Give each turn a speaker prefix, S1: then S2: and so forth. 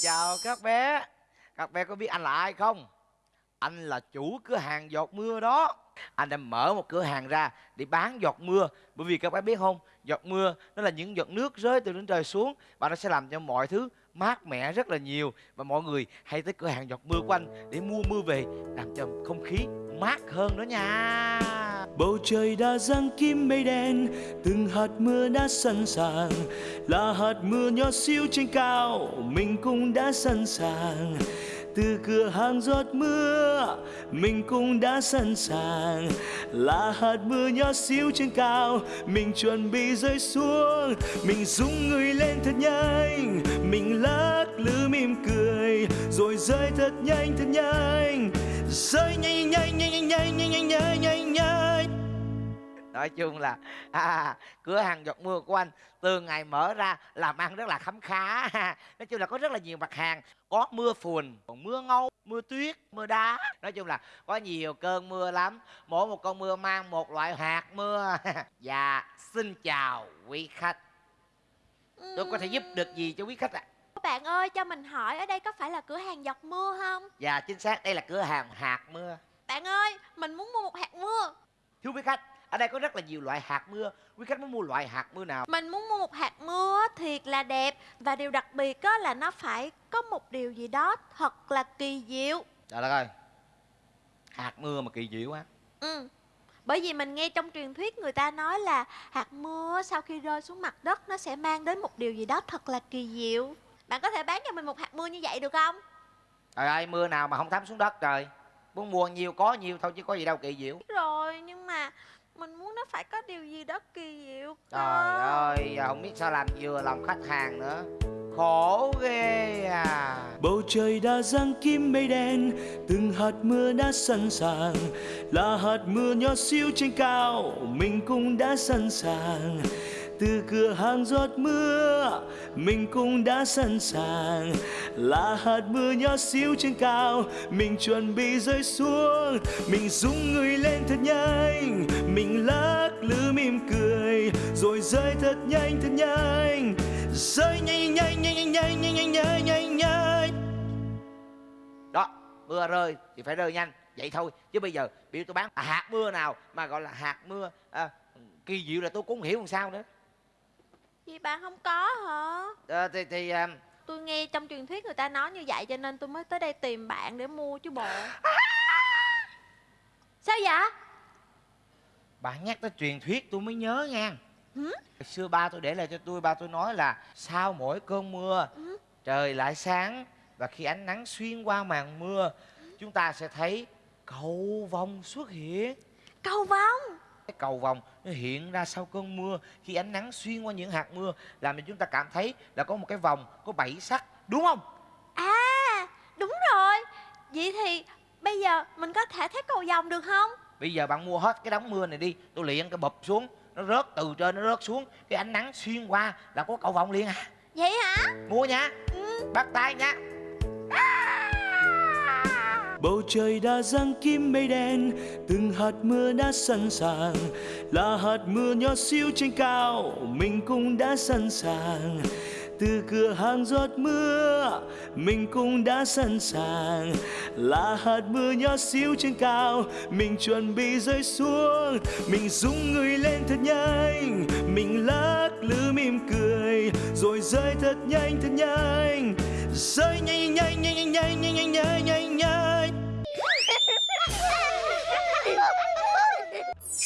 S1: chào các bé. Các bé có biết anh là ai không? Anh là chủ cửa hàng giọt mưa đó. Anh đã mở một cửa hàng ra để bán giọt mưa. Bởi vì các bé biết không, giọt mưa nó là những giọt nước rơi từ trên trời xuống và nó sẽ làm cho mọi thứ mát mẻ rất là nhiều. Và mọi người hay tới cửa hàng giọt mưa của anh để mua mưa về, làm cho không khí mát hơn nữa nha.
S2: Bầu trời đã giăng kim mây đen, Từng hạt mưa đã sẵn sàng. Là hạt mưa nhỏ xíu trên cao, Mình cũng đã sẵn sàng. Từ cửa hàng giọt mưa, mình cũng đã sẵn sàng. Là hạt mưa nhỏ xíu trên cao, mình chuẩn bị rơi xuống. Mình rung người lên thật nhanh, mình lắc lư mỉm cười, rồi rơi thật nhanh thật nhanh. Rơi nhanh nhanh nhanh nhanh nhanh nhanh nhanh nhanh nhanh
S1: nói chung là à, cửa hàng giọt mưa của anh từ ngày mở ra làm ăn rất là khấm khá nói chung là có rất là nhiều mặt hàng có mưa phùn còn mưa ngâu mưa tuyết mưa đá. Nói chung là có nhiều cơn mưa lắm mỗi một con mưa mang một loại hạt mưa và xin chào quý khách. Tôi có thể giúp được gì cho quý khách ạ? À?
S3: bạn ơi cho mình hỏi ở đây có phải là cửa hàng giọt mưa không?
S1: Dạ chính xác đây là cửa hàng hạt mưa.
S3: Bạn ơi mình muốn mua một hạt mưa.
S1: Thưa quý khách ở đây có rất là nhiều loại hạt mưa. Quý khách muốn mua loại hạt mưa nào?
S3: Mình muốn mua một hạt mưa thiệt là đẹp. Và điều đặc biệt á là nó phải có một điều gì đó thật là kỳ diệu.
S1: Trời đất ơi. Hạt mưa mà kỳ diệu á
S3: ừ. Bởi vì mình nghe trong truyền thuyết người ta nói là hạt mưa sau khi rơi xuống mặt đất nó sẽ mang đến một điều gì đó thật là kỳ diệu. Bạn có thể bán cho mình một hạt mưa như vậy được không?
S1: Trời ơi mưa nào mà không thấm xuống đất trời. Muốn mua nhiều có nhiều thôi chứ có gì đâu kỳ diệu.
S3: Rồi nhưng mà mình muốn nó phải có điều gì đó kỳ diệu
S1: trời ơi giờ không biết sao làm vừa lòng khách hàng nữa. Khổ ghê à.
S2: Bầu trời đã giăng kim mây đen từng hạt mưa đã sẵn sàng. Là hạt mưa nhỏ xíu trên cao mình cũng đã sẵn sàng từ cửa hàng giọt mưa mình cũng đã sẵn sàng. Là hạt mưa nhỏ xíu trên cao mình chuẩn bị rơi xuống. Mình rung người lên thật nhanh mình lắc lư mỉm cười rồi rơi thật nhanh thật nhanh. Rơi nhanh nhanh nhanh nhanh nhanh nhanh nhanh nhanh nhanh nhanh.
S1: Đó mưa rơi thì phải rơi nhanh vậy thôi. Chứ bây giờ biểu tôi bán à, hạt mưa nào mà gọi là hạt mưa à, kỳ diệu là tôi cũng không hiểu làm sao nữa.
S3: Gì bạn không có hả?
S1: à, Thì, thì à...
S3: Tôi nghe trong truyền thuyết người ta nói như vậy cho nên tôi mới tới đây tìm bạn để mua chứ bộ Sao vậy?
S1: Bạn nhắc tới truyền thuyết tôi mới nhớ nha
S3: ừ?
S1: Xưa ba tôi để lại cho tôi Ba tôi nói là Sau mỗi cơn mưa ừ? Trời lại sáng Và khi ánh nắng xuyên qua màn mưa Chúng ta sẽ thấy cầu vồng xuất hiện
S3: Cầu vồng
S1: cái cầu vồng nó hiện ra sau cơn mưa khi ánh nắng xuyên qua những hạt mưa làm cho chúng ta cảm thấy là có một cái vòng có bảy sắc đúng không?
S3: À đúng rồi. Vậy thì bây giờ mình có thể thấy cầu vồng được không?
S1: Bây giờ bạn mua hết cái đống mưa này đi tôi liền cái bụp xuống nó rớt từ trên nó rớt xuống cái ánh nắng xuyên qua là có cầu vồng liền à.
S3: Vậy hả?
S1: Mua nha ừ. bắt tay nha!
S2: Bầu trời đã giăng kim mây đen, từng hạt mưa đã sẵn sàng. Là hạt mưa nhỏ xíu trên cao, mình cũng đã sẵn sàng. Từ cửa hàng giọt mưa, mình cũng đã sẵn sàng. Là hạt mưa nhỏ xíu trên cao, mình chuẩn bị rơi xuống. Mình rung người lên thật nhanh, mình lắc lư mỉm cười. Rồi rơi thật nhanh thật nhanh. Rơi nhanh nhanh nhanh nhanh nhanh nhanh nhanh nhanh.